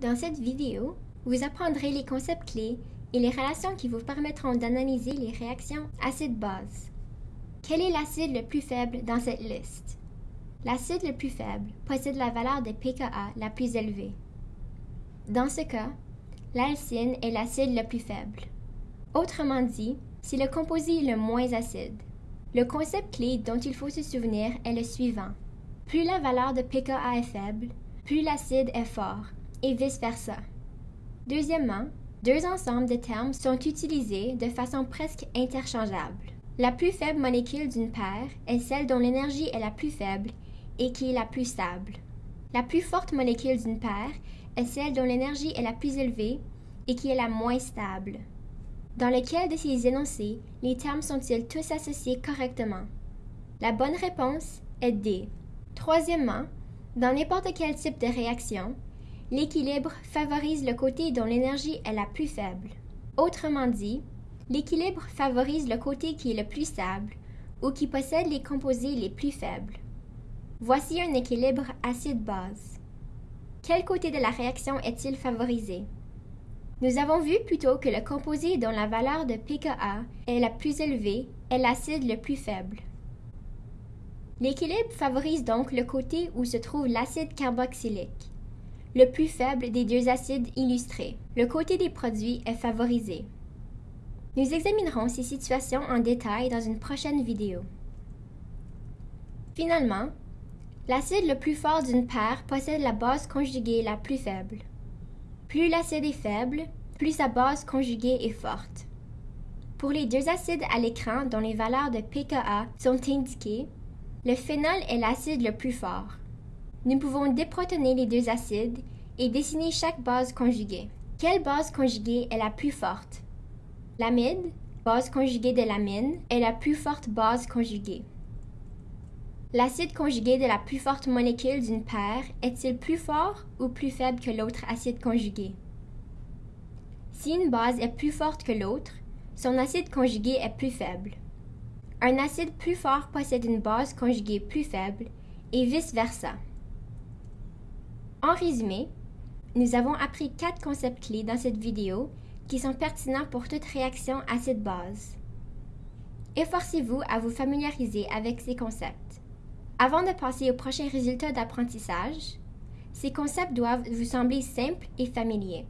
Dans cette vidéo, vous apprendrez les concepts clés et les relations qui vous permettront d'analyser les réactions acide-base. Quel est l'acide le plus faible dans cette liste? L'acide le plus faible possède la valeur de pKa la plus élevée. Dans ce cas, l'alcyne est l'acide le plus faible. Autrement dit, c'est le composé le moins acide. Le concept clé dont il faut se souvenir est le suivant. Plus la valeur de pKa est faible, plus l'acide est fort, et vice-versa. Deuxièmement, deux ensembles de termes sont utilisés de façon presque interchangeable. La plus faible molécule d'une paire est celle dont l'énergie est la plus faible et qui est la plus stable. La plus forte molécule d'une paire est celle dont l'énergie est la plus élevée et qui est la moins stable. Dans lequel de ces énoncés les termes sont-ils tous associés correctement? La bonne réponse est D. Troisièmement, dans n'importe quel type de réaction, l'équilibre favorise le côté dont l'énergie est la plus faible. Autrement dit, l'équilibre favorise le côté qui est le plus stable ou qui possède les composés les plus faibles. Voici un équilibre acide-base. Quel côté de la réaction est-il favorisé? Nous avons vu plutôt que le composé dont la valeur de pKa est la plus élevée est l'acide le plus faible. L'équilibre favorise donc le côté où se trouve l'acide carboxylique, le plus faible des deux acides illustrés. Le côté des produits est favorisé. Nous examinerons ces situations en détail dans une prochaine vidéo. Finalement, l'acide le plus fort d'une paire possède la base conjuguée la plus faible. Plus l'acide est faible, plus sa base conjuguée est forte. Pour les deux acides à l'écran dont les valeurs de pKa sont indiquées, le phénol est l'acide le plus fort. Nous pouvons déprotoner les deux acides et dessiner chaque base conjuguée. Quelle base conjuguée est la plus forte? L'amide, base conjuguée de l'amine, est la plus forte base conjuguée. L'acide conjugué de la plus forte molécule d'une paire est-il plus fort ou plus faible que l'autre acide conjugué? Si une base est plus forte que l'autre, son acide conjugué est plus faible. Un acide plus fort possède une base conjuguée plus faible et vice-versa. En résumé, nous avons appris quatre concepts clés dans cette vidéo qui sont pertinents pour toute réaction acide-base. Efforcez-vous à vous familiariser avec ces concepts. Avant de passer aux prochains résultats d'apprentissage, ces concepts doivent vous sembler simples et familiers.